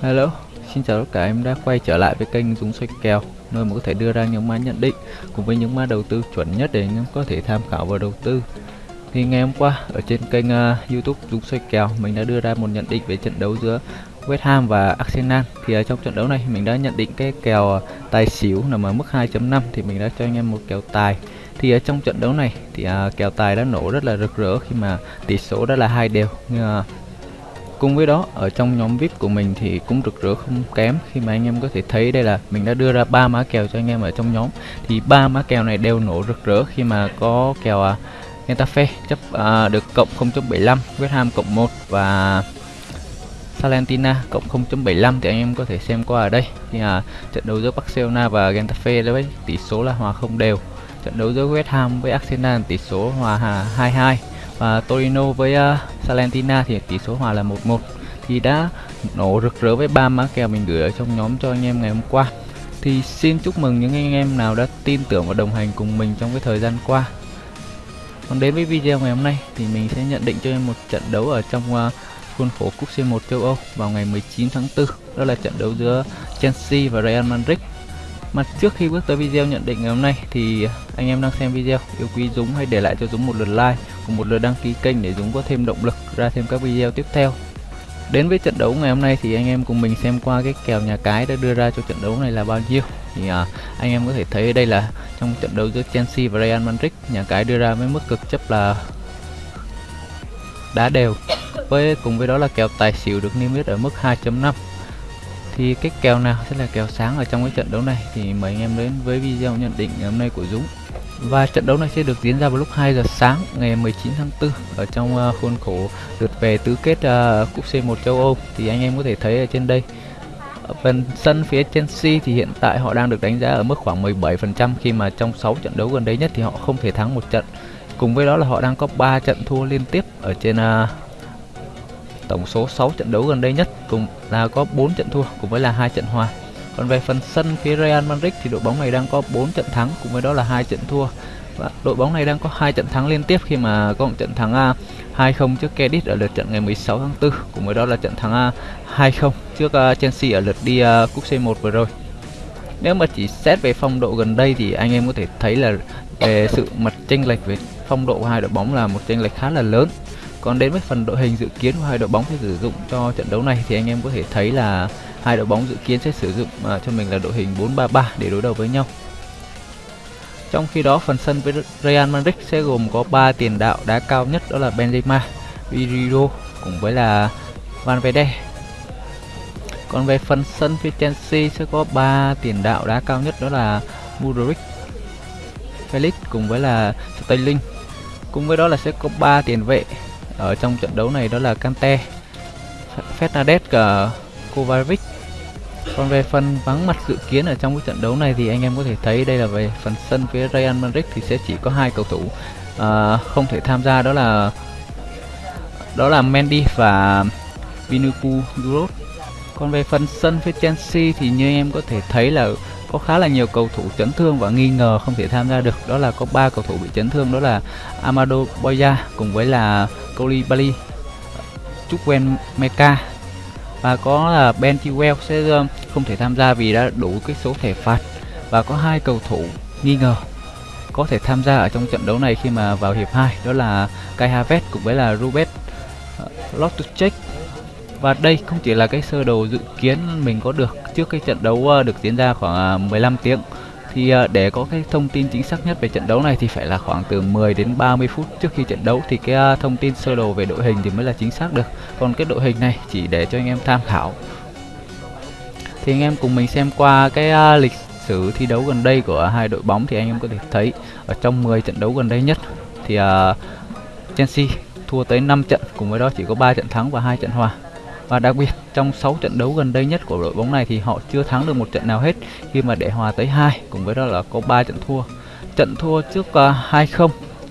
Hello, xin chào tất cả em đã quay trở lại với kênh Dũng xoay kèo nơi mà có thể đưa ra những mã nhận định cùng với những mã đầu tư chuẩn nhất để anh em có thể tham khảo và đầu tư. Thì ngày hôm qua ở trên kênh uh, YouTube Dũng xoay kèo mình đã đưa ra một nhận định về trận đấu giữa West Ham và Arsenal. Thì ở trong trận đấu này mình đã nhận định cái kèo à, tài xỉu nằm ở mức 2.5 thì mình đã cho anh em một kèo tài. Thì ở trong trận đấu này thì uh, kèo tài đã nổ rất là rực rỡ khi mà tỷ số đã là hai đều. Nhưng uh, Cùng với đó ở trong nhóm VIP của mình thì cũng rực rỡ không kém. Khi mà anh em có thể thấy đây là mình đã đưa ra ba mã kèo cho anh em ở trong nhóm. Thì ba mã kèo này đều nổ rực rỡ khi mà có kèo à, Getafe chấp à, được cộng 0.75 West Ham cộng 1 và Salentina cộng 0.75 thì anh em có thể xem qua ở đây. Thì à, trận đấu giữa Barcelona và Getafe với tỷ số là hòa không đều. Trận đấu giữa West Ham với Arsenal tỷ số hòa 2-2 và Torino với uh, Salentina thì tỷ số hòa là 1-1 thì đã nổ rực rỡ với ba má kèo mình gửi ở trong nhóm cho anh em ngày hôm qua. Thì xin chúc mừng những anh em nào đã tin tưởng và đồng hành cùng mình trong cái thời gian qua. Còn đến với video ngày hôm nay thì mình sẽ nhận định cho em một trận đấu ở trong uh, khuôn khổ cúp C1 châu Âu vào ngày 19 tháng 4 đó là trận đấu giữa Chelsea và Real Madrid. Mà trước khi bước tới video nhận định ngày hôm nay thì anh em đang xem video yêu quý Dũng hãy để lại cho Dũng một lượt like cùng một lượt đăng ký kênh để Dũng có thêm động lực ra thêm các video tiếp theo. Đến với trận đấu ngày hôm nay thì anh em cùng mình xem qua cái kèo nhà cái đã đưa ra cho trận đấu này là bao nhiêu. Thì à, anh em có thể thấy đây là trong trận đấu giữa Chelsea và Real Madrid nhà cái đưa ra với mức cực chấp là đá đều. Với cùng với đó là kèo tài xỉu được niêm yết ở mức 2.5 thì cái kèo nào sẽ là kèo sáng ở trong cái trận đấu này thì mời anh em đến với video nhận định ngày hôm nay của Dũng và trận đấu này sẽ được diễn ra vào lúc 2 giờ sáng ngày 19 tháng 4 ở trong ờ, khuôn khổ lượt về tứ kết uh, cúp C1 châu Âu. Thì anh em có thể thấy ở trên đây ở phần sân phía Chelsea thì hiện tại họ đang được đánh giá ở mức khoảng 17% khi mà trong 6 trận đấu gần đây nhất thì họ không thể thắng một trận. Cùng với đó là họ đang có 3 trận thua liên tiếp ở trên uh, tổng số 6 trận đấu gần đây nhất cùng là có 4 trận thua cùng với là hai trận hòa còn về phần sân phía Real Madrid thì đội bóng này đang có 4 trận thắng, cùng với đó là hai trận thua. Và đội bóng này đang có hai trận thắng liên tiếp khi mà có một trận thắng à, 2-0 trước Cadiz ở lượt trận ngày 16 tháng 4 cùng với đó là trận thắng à, 2-0 trước à, Chelsea ở lượt đi cúp C1 vừa rồi. Nếu mà chỉ xét về phong độ gần đây thì anh em có thể thấy là về sự mặt chênh lệch về phong độ của hai đội bóng là một chênh lệch khá là lớn. Còn đến với phần đội hình dự kiến của hai đội bóng sẽ sử dụng cho trận đấu này thì anh em có thể thấy là hai đội bóng dự kiến sẽ sử dụng uh, cho mình là đội hình 4-3-3 để đối đầu với nhau. Trong khi đó phần sân với Real Madrid sẽ gồm có 3 tiền đạo đá cao nhất đó là Benzema, Virgo cùng với là Valverde. Còn về phần sân phía Chelsea sẽ có 3 tiền đạo đá cao nhất đó là Mudryk, Felix cùng với là Sterling. Cùng với đó là sẽ có 3 tiền vệ ở trong trận đấu này đó là Kante, Fernandes và Kovacic. Còn về phần vắng mặt dự kiến ở trong cái trận đấu này thì anh em có thể thấy đây là về phần sân phía Real Madrid thì sẽ chỉ có hai cầu thủ uh, không thể tham gia đó là đó là Mendy và Vinicius Junior. Còn về phần sân phía Chelsea thì như anh em có thể thấy là có khá là nhiều cầu thủ chấn thương và nghi ngờ không thể tham gia được đó là có ba cầu thủ bị chấn thương đó là Amado Boya cùng với là Koulibaly Chukwen Meka và có là Ben Chilwell sẽ không thể tham gia vì đã đủ cái số thẻ phạt. Và có hai cầu thủ nghi ngờ có thể tham gia ở trong trận đấu này khi mà vào hiệp 2 đó là Kai Havertz cùng với là Ruben ờ, Loftus-Cheek. Và đây không chỉ là cái sơ đồ dự kiến mình có được trước cái trận đấu ờ, được diễn ra khoảng ờ, 15 tiếng thì ờ, để có cái thông tin chính xác nhất về trận đấu này thì phải là khoảng từ 10 đến 30 phút trước khi trận đấu thì cái ờ, thông tin sơ đồ về đội hình thì mới là chính xác được. Còn cái đội hình này chỉ để cho anh em tham khảo. Thì anh em cùng mình xem qua cái ờ, lịch sử thi đấu gần đây của hai đội bóng thì anh em có thể thấy ở trong 10 trận đấu gần đây nhất thì Chelsea thua tới 5 trận, cùng với đó chỉ có 3 trận thắng và hai trận hòa và đặc biệt trong 6 trận đấu gần đây nhất của đội bóng này thì họ chưa thắng được một trận nào hết khi mà để hòa tới hai cùng với đó là có 3 trận thua. Trận thua trước à, uh, 2-0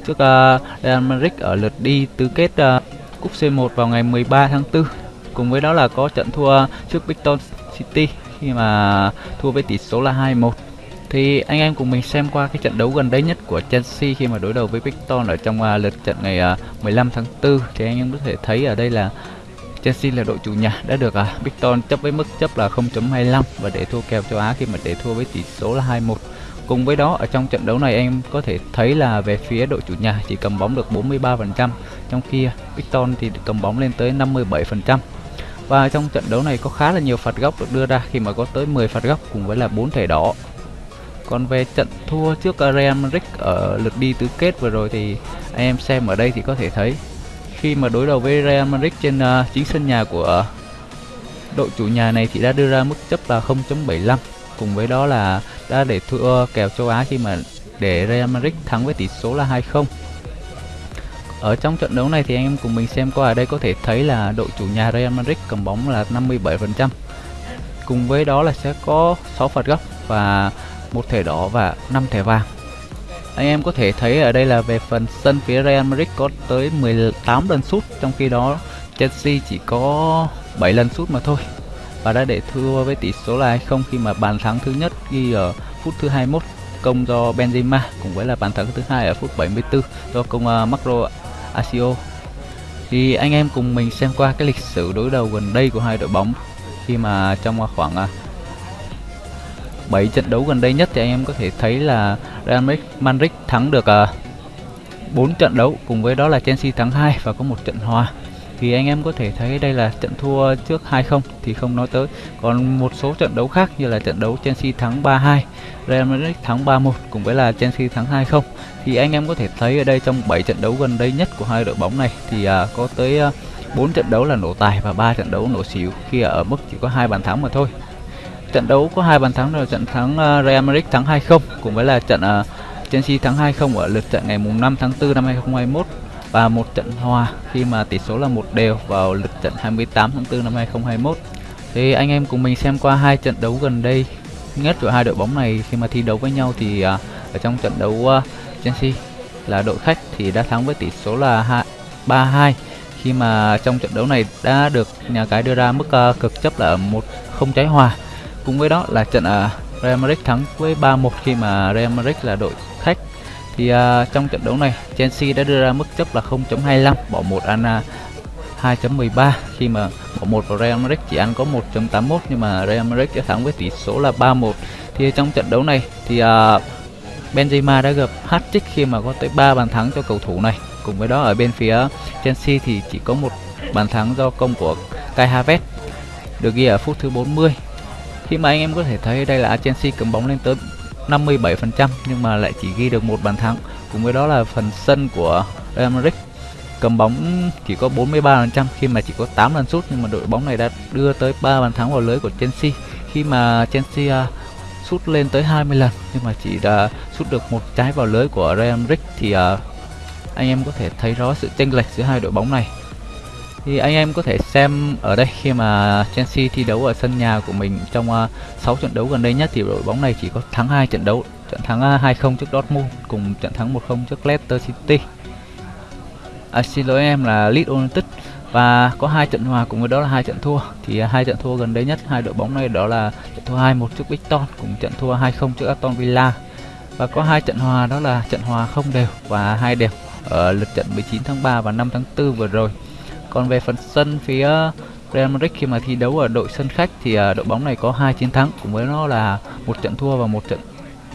trước uh, Real Madrid ở lượt đi tứ kết uh, cúp C1 vào ngày 13 tháng 4. Cùng với đó là có trận thua trước Brighton City khi mà thua với tỷ số là 2-1. Thì anh em cùng mình xem qua cái trận đấu gần đây nhất của Chelsea khi mà đối đầu với Brighton ở trong uh, lượt trận ngày uh, 15 tháng 4 thì anh em có thể thấy ở đây là Chelsea là đội chủ nhà đã được uh, Brighton chấp với mức chấp là 0.25 và để thua kèo châu Á khi mà để thua với tỷ số là 2-1. Cùng với đó ở trong trận đấu này em có thể thấy là về phía đội chủ nhà chỉ cầm bóng được 43%, trong khi à, Brighton thì cầm bóng lên tới 57%. Và trong trận đấu này có khá là nhiều phạt góc được đưa ra khi mà có tới 10 phạt góc cùng với là 4 thẻ đỏ. Còn về trận thua trước Real Madrid ở lượt đi tứ kết vừa rồi thì anh em xem ở đây thì có thể thấy khi mà đối đầu với Real Madrid trên uh, chính sân nhà của đội chủ nhà này thì đã đưa ra mức chấp là 0.75 cùng với đó là đã để thua ờ, kèo châu Á khi mà để Real Madrid thắng với tỷ số là 2-0 ở trong trận đấu này thì anh em cùng mình xem qua ở đây có thể thấy là đội chủ nhà Real Madrid cầm bóng là 57% cùng với đó là sẽ có 6 phạt góc và một thẻ đỏ và 5 thẻ vàng anh em có thể thấy ở đây là về phần sân phía Real Madrid có tới 18 lần sút trong khi đó Chelsea chỉ có 7 lần sút mà thôi và đã để thua với tỷ số là 2-0 khi mà bàn thắng thứ nhất ghi ở phút thứ 21 công do Benzema cùng với là bàn thắng thứ hai ở phút 74 do công uh, Marco Asio. Thì anh em cùng mình xem qua cái lịch sử đối đầu gần đây của hai đội bóng khi mà trong khoảng uh, 7 trận đấu gần đây nhất thì anh em có thể thấy là Real Madrid thắng được à, uh, 4 trận đấu cùng với đó là Chelsea thắng 2 và có một trận hòa. Thì anh em có thể thấy đây là trận thua trước 2-0 thì không nói tới. Còn một số trận đấu khác như là trận đấu Chelsea thắng 3-2 Real Madrid thắng 3-1 cùng với là Chelsea thắng 2-0 thì anh em có thể thấy ở đây trong 7 trận đấu gần đây nhất của hai đội bóng này thì à, có tới à, uh, 4 trận đấu là nổ tài và 3 trận đấu nổ xỉu khi ở mức chỉ có hai bàn thắng mà thôi trận đấu có hai bàn thắng là trận thắng uh, Real Madrid thắng 2-0 cùng với là trận uh, Chelsea thắng 2-0 ở lượt trận ngày mùng 5 tháng 4 năm 2021 và một trận hòa khi mà tỷ số là một đều vào lượt trận 28 tháng 4 năm 2021. Thì anh em cùng mình xem qua hai trận đấu gần đây nhất của hai đội bóng này khi mà thi đấu với nhau thì uh, ở trong trận đấu uh, Chelsea là đội khách thì đã thắng với tỷ số là 3-2 khi mà trong trận đấu này đã được nhà cái đưa ra mức uh, cực chấp là một không trái hòa. Cùng với đó là trận uh, Real Madrid thắng với 3-1 khi mà Real Madrid là đội khách. Thì uh, trong trận đấu này Chelsea đã đưa ra mức chấp là 0.25 bỏ một ăn à, uh, 2.13 khi mà bỏ một vào Real Madrid chỉ ăn có 1.81 nhưng mà Real Madrid đã thắng với tỷ số là 3-1 thì trong trận đấu này thì uh, Benzema đã gặp hat-trick khi mà có tới 3 bàn thắng cho cầu thủ này. Cùng với đó ở bên phía Chelsea thì chỉ có một bàn thắng do công của Kai Havertz được ghi ở phút thứ 40 khi mà anh em có thể thấy đây là Chelsea cầm bóng lên tới 57% nhưng mà lại chỉ ghi được một bàn thắng. Cùng với đó là phần sân của Real Madrid cầm bóng chỉ có 43% khi mà chỉ có 8 lần sút nhưng mà đội bóng này đã đưa tới 3 bàn thắng vào lưới của Chelsea. Khi mà Chelsea uh, sút lên tới 20 lần nhưng mà chỉ đã sút được một trái vào lưới của Real Madrid thì uh, anh em có thể thấy rõ sự chênh lệch giữa hai đội bóng này thì anh em có thể xem ở đây khi mà Chelsea thi đấu ở sân nhà của mình trong ờ, uh, 6 trận đấu gần đây nhất thì đội bóng này chỉ có thắng hai trận đấu trận thắng ờ, 2-0 trước Dortmund cùng trận thắng 1-0 trước Leicester City. À, xin lỗi em là Leeds United và có hai trận hòa cùng với đó là hai trận thua. Thì ờ, hai trận thua gần đây nhất hai đội bóng này đó là trận thua 2-1 trước Brighton cùng trận thua 2-0 trước Aston Villa. Và có hai trận hòa đó là trận hòa không đều và hai đều ở lượt trận 19 tháng 3 và 5 tháng 4 vừa rồi còn về phần sân phía Real Madrid khi mà thi đấu ở đội sân khách thì à, đội bóng này có hai chiến thắng, cùng với nó là một trận thua và một trận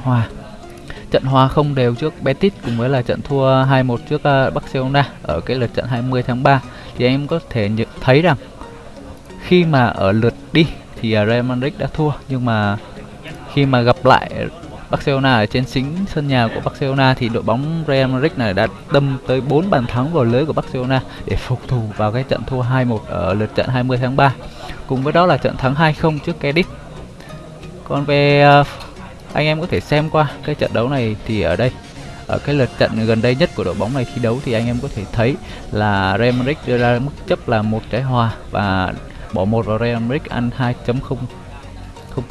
hòa. Trận hòa không đều trước Betis, cùng với là trận thua 2-1 trước à, Barcelona ở cái lượt trận 20 tháng 3 thì em có thể nhận thấy rằng khi mà ở lượt đi thì à, Real Madrid đã thua, nhưng mà khi mà gặp lại Barcelona ở trên chính sân nhà của Barcelona thì đội bóng Real Madrid này đã đâm tới 4 bàn thắng vào lưới của Barcelona để phục thù vào cái trận thua 2-1 ở lượt trận 20 tháng 3. Cùng với đó là trận thắng 2-0 trước Cadiz. Còn về à, anh em có thể xem qua cái trận đấu này thì ở đây, ở cái lượt trận gần đây nhất của đội bóng này thi đấu thì anh em có thể thấy là Real Madrid đưa ra mức chấp là một trái hòa và bỏ một vào Real Madrid ăn 2.0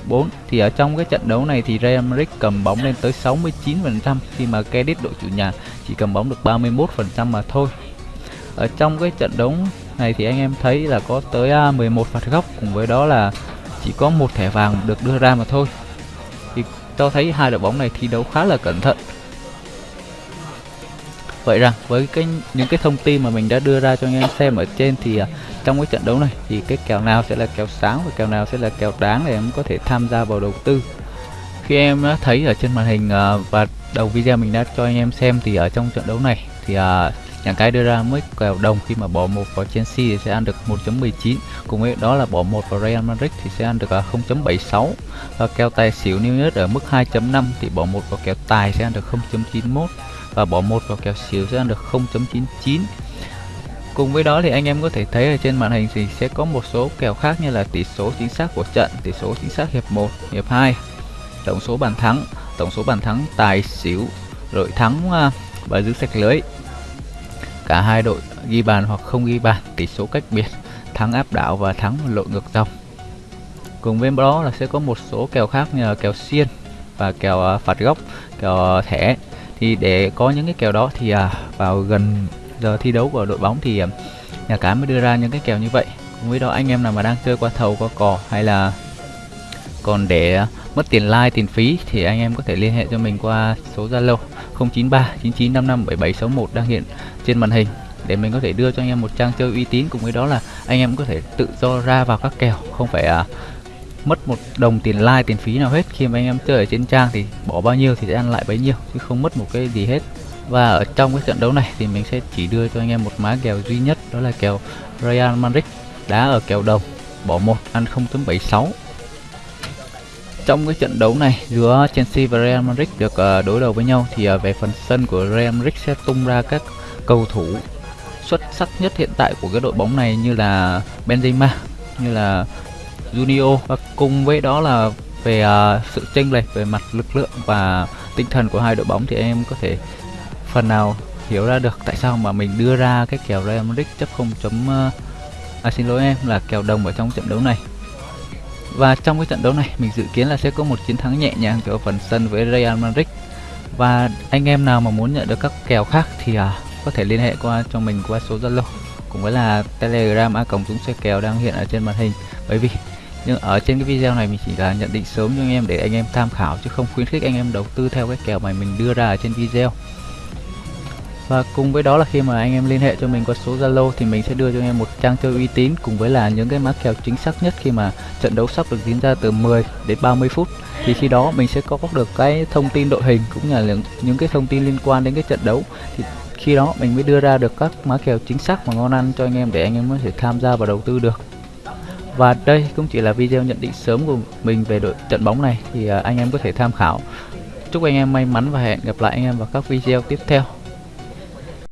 04 thì ở trong cái trận đấu này thì Real Madrid cầm bóng lên tới 69% khi mà Cadiz đội chủ nhà chỉ cầm bóng được 31% mà thôi. Ở trong cái trận đấu này thì anh em thấy là có tới à, 11 phạt góc cùng với đó là chỉ có một thẻ vàng được đưa ra mà thôi. Thì cho thấy hai đội bóng này thi đấu khá là cẩn thận vậy rằng với cái những cái thông tin mà mình đã đưa ra cho anh em xem ở trên thì uh, trong cái trận đấu này thì cái kèo nào sẽ là kèo sáng và kèo nào sẽ là kèo đáng để em có thể tham gia vào đầu tư. Khi em đã thấy ở trên màn hình uh, và đầu video mình đã cho anh em xem thì ở trong trận đấu này thì uh, nhà cái đưa ra mức kèo đồng khi mà bỏ một vào Chelsea thì sẽ ăn được 1.19 cùng với đó là bỏ một vào Real Madrid thì sẽ ăn được 0.76 và kèo tài xỉu New York ở mức 2.5 thì bỏ một vào kèo tài sẽ ăn được 0.91 và bỏ một vào kèo xỉu sẽ ăn được 0.99 Cùng với đó thì anh em có thể thấy ở trên màn hình thì sẽ có một số kèo khác như là tỷ số chính xác của trận, tỷ số chính xác hiệp 1, hiệp 2, tổng số bàn thắng, tổng số bàn thắng tài xỉu, đội thắng à, và giữ sạch lưới. Cả hai đội ghi bàn hoặc không ghi bàn, tỷ số cách biệt, thắng áp đảo và thắng lội ngược dòng. Cùng với đó là sẽ có một số kèo khác như là kèo xiên và kèo à, phạt góc, kèo à, thẻ. Thì để có những cái kèo đó thì à, vào gần giờ thi đấu của đội bóng thì à, nhà cái mới đưa ra những cái kèo như vậy. Cùng với đó anh em nào mà đang chơi qua thầu qua cò hay là còn để mất tiền like tiền phí thì anh em có thể liên hệ cho mình qua số Zalo 093 9955 7761 đang hiện trên màn hình để mình có thể đưa cho anh em một trang chơi uy tín cùng với đó là anh em có thể tự do ra vào các kèo không phải à, mất một đồng tiền like tiền phí nào hết. Khi mà anh em chơi ở trên trang thì bỏ bao nhiêu thì sẽ ăn lại bấy nhiêu chứ không mất một cái gì hết. Và ở trong cái trận đấu này thì mình sẽ chỉ đưa cho anh em một má kèo duy nhất đó là kèo Real Madrid đá ở kèo đồng bỏ một ăn 0.76 trong cái trận đấu này giữa Chelsea và Real Madrid được uh, đối đầu với nhau thì uh, về phần sân của Real Madrid sẽ tung ra các cầu thủ xuất sắc nhất hiện tại của cái đội bóng này như là Benzema, như là Junior và cùng với đó là về uh, sự chênh lệch về mặt lực lượng và tinh thần của hai đội bóng thì em có thể phần nào hiểu ra được tại sao mà mình đưa ra cái kèo Real Madrid chấp 0. Uh, à, à xin lỗi em là kèo đồng ở trong trận đấu này. Và trong cái trận đấu này mình dự kiến là sẽ có một chiến thắng nhẹ nhàng cho phần sân với Real Madrid. Và anh em nào mà muốn nhận được các kèo khác thì uh, có thể liên hệ qua cho mình qua số Zalo cũng với là Telegram a cổng chúng xe kèo đang hiện ở trên màn hình. Bởi vì nhưng ở trên cái video này mình chỉ là nhận định sớm cho anh em để anh em tham khảo chứ không khuyến khích anh em đầu tư theo cái kèo mà mình đưa ra ở trên video. Và cùng với đó là khi mà anh em liên hệ cho mình qua số Zalo thì mình sẽ đưa cho anh em một trang chơi uy tín cùng với là những cái mã kèo chính xác nhất khi mà trận đấu sắp được diễn ra từ 10 đến 30 phút. Thì khi đó mình sẽ có được cái thông tin đội hình cũng như là những cái thông tin liên quan đến cái trận đấu. Thì khi đó mình mới đưa ra được các mã kèo chính xác và ngon ăn cho anh em để anh em có thể tham gia và đầu tư được và đây cũng chỉ là video nhận định sớm của mình về đội trận bóng này, thì à, anh em có thể tham khảo. Chúc anh em may mắn và hẹn gặp lại anh em vào các video tiếp theo.